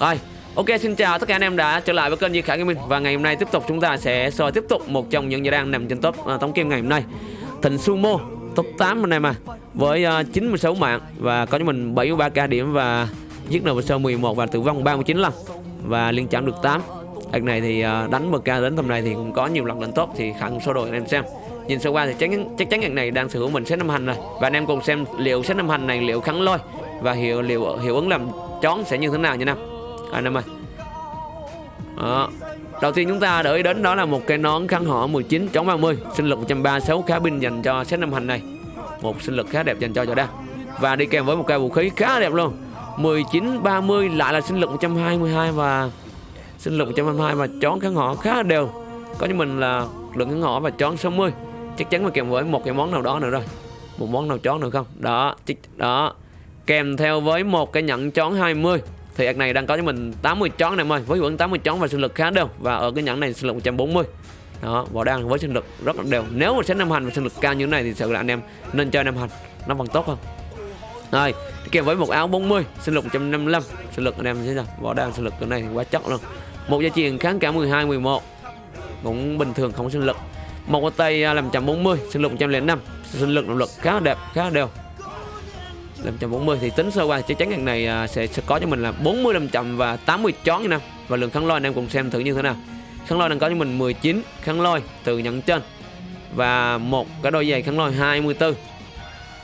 Rồi, ok xin chào tất cả anh em đã trở lại với kênh Di Khải Gaming và ngày hôm nay tiếp tục chúng ta sẽ soi tiếp tục một trong những giải đang nằm trên top à, uh, tống kim ngày hôm nay. Thịnh Sumo top 8 anh em à với à, uh, 96 mạng và có cho mình 73k điểm và giết nợ sơ 11 và tử vong 39 lần và liên chạm được 8. Đợt này thì uh, đánh MK đến tầm này thì cũng có nhiều lần lên top thì khả số đội anh em xem. Nhìn sơ qua thì chắc chắc chắn ngày này đang sở hữu mình set năm hành rồi và anh em cùng xem liệu set năm hành này liệu khắn lôi và hiệu liệu hiệu ứng làm chón sẽ như thế nào nha nam À, anh em ơi. Đó. Đầu tiên chúng ta đợi đến đó là một cái nón khăn họ 19 chống 30 Sinh lực 136 khá binh dành cho set năm hành này. Một sinh lực khá đẹp dành cho Jordan Và đi kèm với một cây vũ khí khá đẹp luôn. 19 30 lại là sinh lực 122 và sinh lực 122 và chón kháng họ khá đều. Có như mình là lượng kháng họ và chón 60 Chắc chắn là kèm với một cái món nào đó nữa rồi. Một món nào chón nữa không? Đó đó. Kèm theo với một cái nhận chón 20 thì ạc này đang có cho mình 80 chón em ơi, với vẫn 80 chón và sinh lực khá đều. Và ở cái nhẫn này sinh lực 140 đó, vỏ đang với sinh lực rất là đều. Nếu mà set năm hành và sinh lực cao như thế này thì sự là anh em nên chơi năm hành, nó vẫn tốt hơn. Rồi kèm với một áo 40 sinh lực 155 sinh lực anh em thấy sao? Vỏ đang sinh lực cái này thì quá chất luôn. Một gia truyền kháng cả 12 11 cũng bình thường, không sinh lực. Một cái tay à, làm 140 sinh lực 105 sinh lực, động lực khá đẹp, khá đều. 540 thì tính sơ qua chắc chắn ngày này à, sẽ, sẽ có cho mình là 40 500 và 80 chón như nào và lượng kháng lôi anh em cùng xem thử như thế nào. Kháng lôi đang có cho mình 19 kháng lôi từ nhận trên và một cái đôi giày khăn lôi 24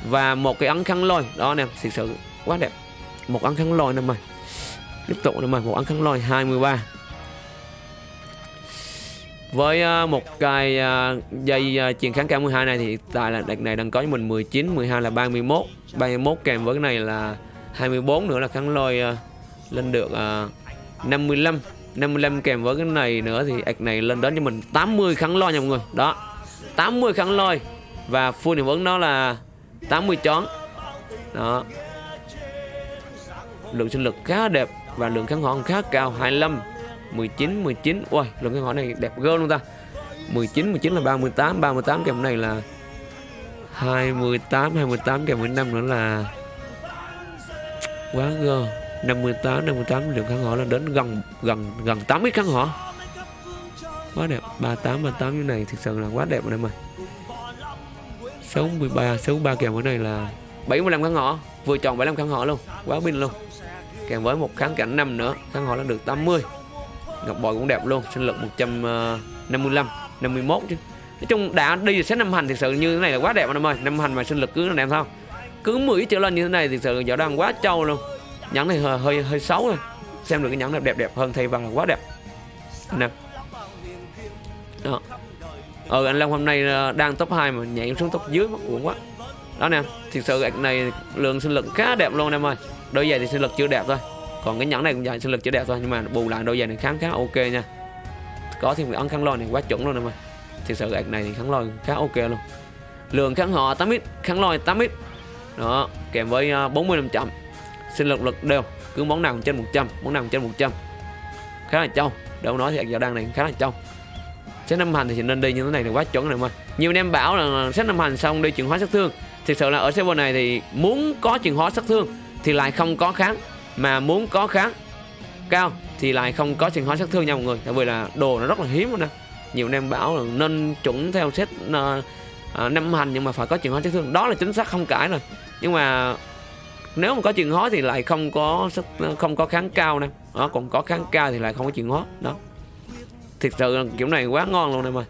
và một cái ấn khăn lôi đó anh em thực sự quá đẹp. Một ấn khăn lôi nè mày. Tiếp tục nè mày một ấn khăn lôi 23 với à, một cái à, dây à, truyền kháng K12 này thì tại là đợt này đang có cho mình 19, 12 là 31 31 kèm với cái này là 24 nữa là kháng lôi lên được 55 55 kèm với cái này nữa thì ạc này lên đến cho mình 80 kháng lôi nha mọi người. Đó 80 kháng lôi. Và full hiệu ứng đó là 80 chón đó. Lượng sinh lực khá đẹp và lượng kháng hòn khá cao 25 19 19 ui lần cái hỏi này đẹp gơ luôn ta. 19 19 là 38 38 kèm này là 28 28 kèm 15 nữa là quá gơ 58 58 lượng khán hỏa là đến gần gần gần 80 khán hỏa quá đẹp 38 38 như này thực sự là quá đẹp rồi em ơi 63 63 kèm cái này là 75 khán hỏa vừa chọn 75 khán hỏa luôn, quá pin luôn. Kèm với một kháng cảnh năm nữa kháng hỏa là được 80 ngọc bội cũng đẹp luôn sinh lực 155 51 ờ, chứ. Nói chung đã đi xét năm hành thực sự như thế này là quá đẹp anh em ơi. Năm hành mà sinh lực cứ đẹp sao? Cứ 10 trở lên như thế này thực sự giờ đang quá trâu luôn. Nhẫn này hơi hơi, hơi xấu rồi xem được cái nhẫn đẹp đẹp đẹp hơn thay vào là quá đẹp. Nè. Đó. Ờ anh Long hôm nay ờ, đang top 2 mà nhảy xuống top dưới mất uổng quá. Đó nè thực sự gạch này lượng sinh lực khá đẹp luôn em ơi. Đôi giày thì sinh lực chưa đẹp thôi còn cái nhẫn này cũng dài sinh lực chưa đẹp thôi nhưng mà bù lại đôi giày này khá khá ok nha. Có thêm cái ấn kháng lôi này quá chuẩn luôn em ơi thực sự cái này thì kháng lôi khá ok luôn. Lượng kháng họ 8 ít kháng lôi 8 ít đó kèm với uh, 40 500 sinh lực lực đều cứ món nào trên 100 món nào trên 100 khá là trâu đâu nói thì giờ đang này khá là trâu. Set năm hành thì nên đi như thế này là quá chuẩn rồi mà nhiều anh em bảo là set năm hành xong đi chuyển hóa sát thương. Thực sự là ở server này thì muốn có chuyển hóa sát thương thì lại không có kháng mà muốn có kháng. Cao thì lại không có chuyển hóa sát thương nha mọi người tại vì là đồ nó rất là hiếm luôn nè. Nhiều anh em bảo là nên chuẩn theo set uh, uh, năm hành nhưng mà phải có chuyển hóa sát thương. Đó là chính xác không cãi rồi. Nhưng mà nếu mà có chuyển hóa thì lại không có ờ, không có kháng cao nè. Đó còn có kháng cao thì lại không có chuyển hóa. Đó. Thực sự là kiểu này quá ngon luôn em ơi.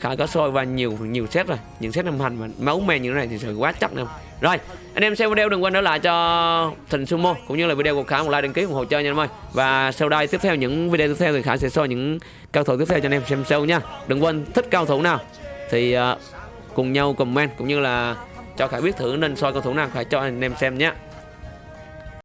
Khải có sôi và nhiều nhiều set rồi những set năm hành mà máu me như thế này thì sự quá chắc nè rồi, anh em xem video đừng quên để lại cho thịnh sumo cũng như là video của khải một like đăng ký, ủng hộ chơi nha em ơi. Và sau đây tiếp theo, những video tiếp theo thì khải sẽ soi những cao thủ tiếp theo cho anh em xem sâu nha. Đừng quên thích cao thủ nào thì ờ, cùng nhau comment cũng như là cho khải biết thử nên soi cao thủ nào phải cho anh em xem nhé.